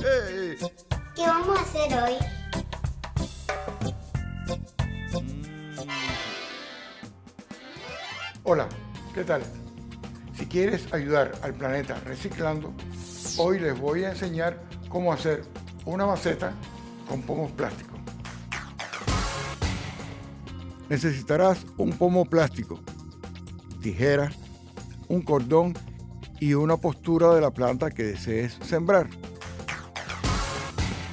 ¿Qué vamos a hacer hoy? Hola, ¿qué tal? Si quieres ayudar al planeta reciclando, hoy les voy a enseñar cómo hacer una maceta con pomos plásticos. Necesitarás un pomo plástico, tijera, un cordón y una postura de la planta que desees sembrar.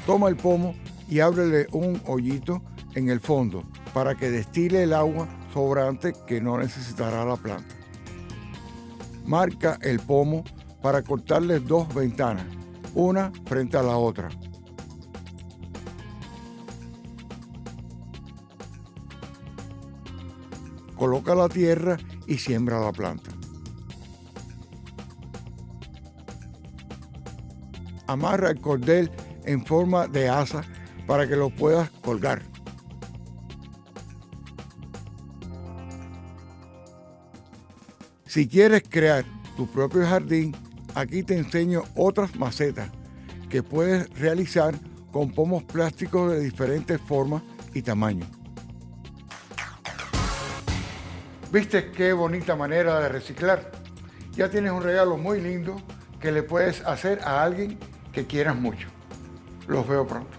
Toma el pomo y ábrele un hoyito en el fondo para que destile el agua sobrante que no necesitará la planta. Marca el pomo para cortarle dos ventanas, una frente a la otra. Coloca la tierra y siembra la planta. Amarra el cordel en forma de asa para que lo puedas colgar. Si quieres crear tu propio jardín, aquí te enseño otras macetas que puedes realizar con pomos plásticos de diferentes formas y tamaños. ¿Viste qué bonita manera de reciclar? Ya tienes un regalo muy lindo que le puedes hacer a alguien que quieras mucho. Los veo pronto.